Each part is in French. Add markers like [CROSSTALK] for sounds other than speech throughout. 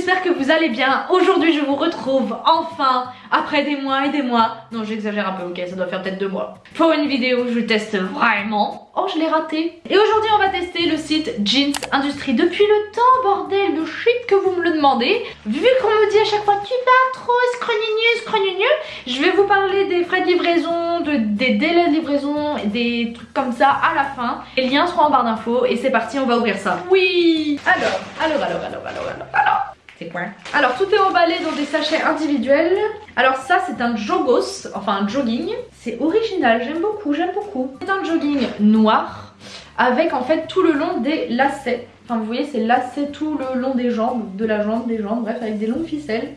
j'espère que vous allez bien. Aujourd'hui je vous retrouve enfin après des mois et des mois. Non j'exagère un peu, ok, ça doit faire peut-être deux mois. Pour une vidéo je teste vraiment. Oh je l'ai raté. Et aujourd'hui on va tester le site Jeans Industrie. Depuis le temps bordel, le shit que vous me le demandez. Vu qu'on me dit à chaque fois tu vas trop escrogneux, escrogneux, je vais vous parler des frais de livraison, de, des délais de livraison, des trucs comme ça à la fin. Les liens seront en barre d'infos et c'est parti on va ouvrir ça. Oui Alors, alors, alors, alors, alors, alors, alors. Alors tout est emballé dans des sachets individuels. Alors ça c'est un jogos, enfin un jogging. C'est original, j'aime beaucoup, j'aime beaucoup. C'est un jogging noir avec en fait tout le long des lacets. Enfin vous voyez c'est lacets tout le long des jambes, de la jambe, des jambes, bref avec des longues ficelles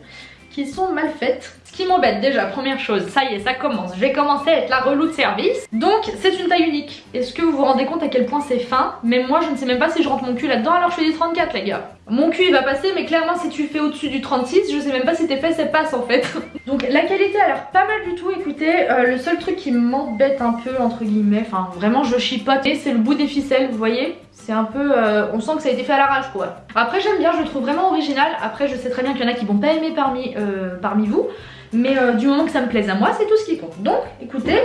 qui sont mal faites. Ce qui m'embête déjà, première chose, ça y est, ça commence. Je vais commencer à être la relou de service. Donc c'est une taille unique. Est-ce que vous vous rendez compte à quel point c'est fin? Même moi je ne sais même pas si je rentre mon cul là-dedans alors je fais du 34 les gars. Mon cul il va passer mais clairement si tu fais au-dessus du 36 je sais même pas si tes fesses elles passent en fait. [LAUGHS] Donc la qualité a l'air pas mal du tout écoutez. Euh, le seul truc qui m'embête un peu entre guillemets, enfin vraiment je chipote c'est le bout des ficelles vous voyez? C'est un peu... Euh, on sent que ça a été fait à l'arrache quoi. Après j'aime bien, je le trouve vraiment original. Après je sais très bien qu'il y en a qui vont pas aimer parmi, euh, vous. Mais euh, du moment que ça me plaise à moi, c'est tout ce qui compte. Donc écoutez,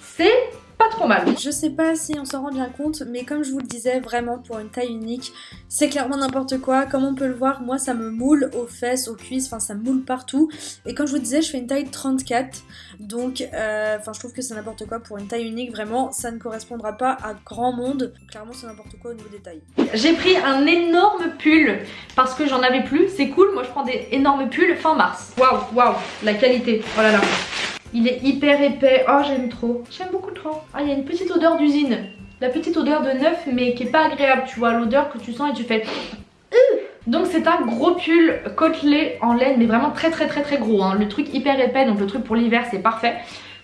c'est pas trop mal. Je sais pas si on s'en rend bien compte, mais comme je vous le disais, vraiment pour une taille unique, c'est clairement n'importe quoi. Comme on peut le voir, moi ça me moule aux fesses, aux cuisses, enfin ça me moule partout. Et comme je vous disais, je fais une taille 34, donc euh, enfin je trouve que c'est n'importe quoi pour une taille unique. Vraiment, ça ne correspondra pas à grand monde. Clairement c'est n'importe quoi au niveau des tailles. J'ai pris un énorme pull parce que j'en avais plus. C'est cool, moi je prends des énormes pulls fin mars. Waouh, waouh, la qualité. Oh là là. Il est hyper épais. Oh, j'aime trop. J'aime beaucoup trop. Ah, il y a une petite odeur d'usine. La petite odeur de neuf, mais qui est pas agréable, tu vois. L'odeur que tu sens et tu fais... Donc c'est un gros pull côtelé en laine, mais vraiment très très très très gros. Hein. Le truc hyper épais, donc le truc pour l'hiver, c'est parfait.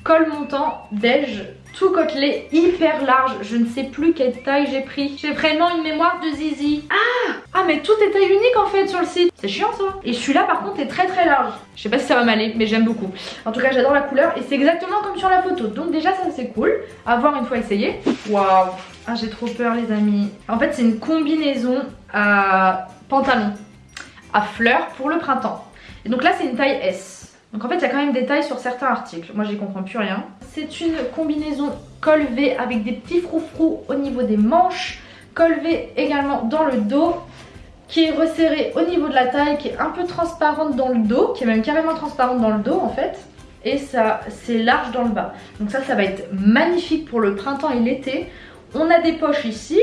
Col montant beige, tout côtelé, hyper large. Je ne sais plus quelle taille j'ai pris. J'ai vraiment une mémoire de zizi. Ah Ah mais tout est taille unique en fait sur le site. C'est chiant ça. Et celui-là par contre est très très large. Je sais pas si ça va m'aller mais j'aime beaucoup. En tout cas j'adore la couleur et c'est exactement comme sur la photo. Donc déjà ça c'est cool. À voir une fois essayé. Waouh Ah j'ai trop peur les amis. En fait c'est une combinaison à pantalon à fleurs pour le printemps. Et donc là c'est une taille S. Donc en fait il y a quand même des tailles sur certains articles. Moi j'y comprends plus rien. C'est une combinaison col avec des petits froufrous au niveau des manches. Col également dans le dos qui est resserré au niveau de la taille, qui est un peu transparente dans le dos, qui est même carrément transparente dans le dos en fait. Et ça c'est large dans le bas. Donc ça ça va être magnifique pour le printemps et l'été. On a des poches ici,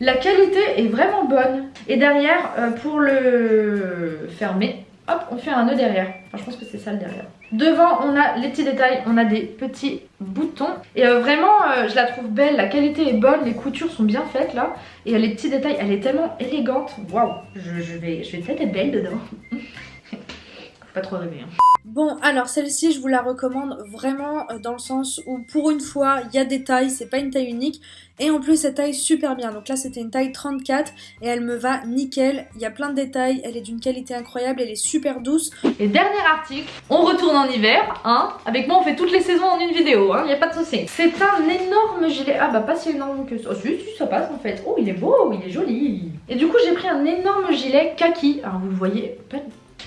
la qualité est vraiment bonne. Et derrière, euh, pour le fermer, hop, on fait un nœud derrière. Je pense que c'est ça le derrière. Devant, on a les petits détails, on a des petits boutons. Et euh, vraiment, euh, je la trouve belle, la qualité est bonne, les coutures sont bien faites là. Et les petits détails, elle est tellement élégante. Waouh, je, vais, je vais peut-être être belle dedans. [LAUGHS] Faut pas trop rêver. Hein. Bon, alors celle-ci, je vous la recommande vraiment euh, dans le sens où pour une fois, il y a des tailles, c'est pas une taille unique. Et en plus, elle taille super bien. Donc là, c'était une taille 34 et elle me va nickel. Il y a plein de détails, elle est d'une qualité incroyable, elle est super douce. Et dernier article, on retourne en hiver, hein. Avec moi, on fait toutes les saisons en une vidéo, hein, y a pas de souci. C'est un énorme gilet. Ah bah pas si énorme que ça. Oh si, si, ça passe en fait. Oh, il est beau, il est joli. Et du coup, j'ai pris un énorme gilet kaki. Alors vous le voyez, pas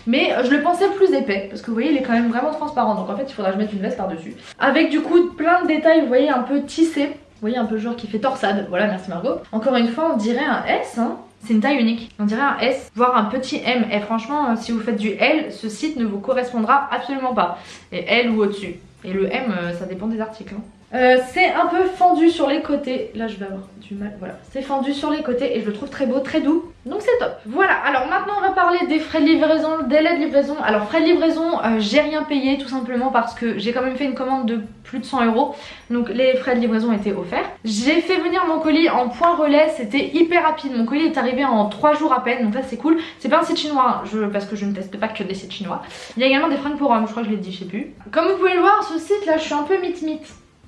mais euh, je le pensais plus épais parce que vous voyez il est quand même vraiment transparent donc en fait il faudra que je mette une veste par dessus avec du coup plein de détails vous voyez un peu tissé vous voyez un peu genre qui fait torsade voilà merci Margot encore une fois on dirait un S hein c'est une taille unique, on dirait un S, voire un petit M. Et franchement, euh, si vous faites du L, ce site ne vous correspondra absolument pas. Et L ou au-dessus. Et le M, euh, ça dépend des articles. Hein. Euh, c'est un peu fendu sur les côtés. Là, je vais avoir du mal. Voilà, c'est fendu sur les côtés et je le trouve très beau, très doux. Donc c'est top. Voilà, alors maintenant on va parler des frais de livraison, délai de livraison. Alors frais de livraison, euh, j'ai rien payé tout simplement parce que j'ai quand même fait une commande de plus de 100 euros. Donc les frais de livraison étaient offerts. J'ai fait venir mon colis en point relais, c'était hyper rapide. Mon colis est arrivé en 3 jours à peine, donc ça c'est cool. C'est pas un site chinois, je, parce que je ne teste pas que des sites chinois. Il y a également des fringues pour hommes, je crois que je l'ai dit, je sais plus. Comme vous pouvez le voir, ce site là, je suis un peu mit-mit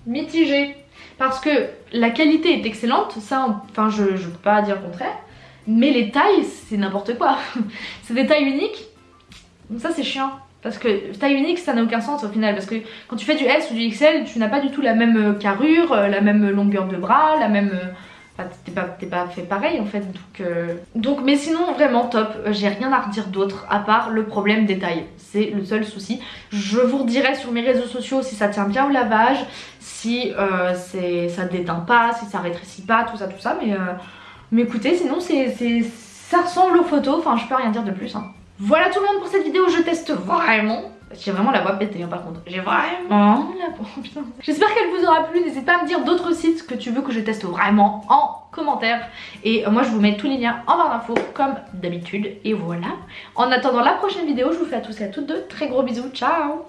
mitigé parce que la qualité est excellente, ça, enfin je, je peux pas dire le contraire, mais les tailles c'est n'importe quoi, [LAUGHS] c'est des tailles uniques, donc ça c'est chiant. Parce que taille unique ça n'a aucun sens au final parce que quand tu fais du S ou du XL tu n'as pas du tout la même euh, carrure, euh, la même longueur de bras, la même... Euh, t'es pas, fait pareil en fait. Donc, euh, donc mais sinon, vraiment top. J'ai rien à redire d'autre à part le problème des tailles. C'est le seul souci. Je vous redirai sur mes réseaux sociaux si ça tient bien au lavage, si euh, ça déteint pas, si ça rétrécit pas, tout ça, tout ça. Mais, euh, mais écoutez, sinon c'est ça ressemble aux photos. Enfin, je peux rien dire de plus. Hein. Voilà tout le monde pour cette vidéo. Je teste vraiment j'ai vraiment la voix pétée hein, par contre. J'ai vraiment la voix. [LAUGHS] J'espère qu'elle vous aura plu. N'hésitez pas à me dire d'autres sites que tu veux que je teste vraiment en commentaire. Et euh, moi je vous mets tous les liens en barre d'infos comme d'habitude. Et voilà. En attendant la prochaine vidéo, je vous fais à tous et à toutes de très gros bisous. Ciao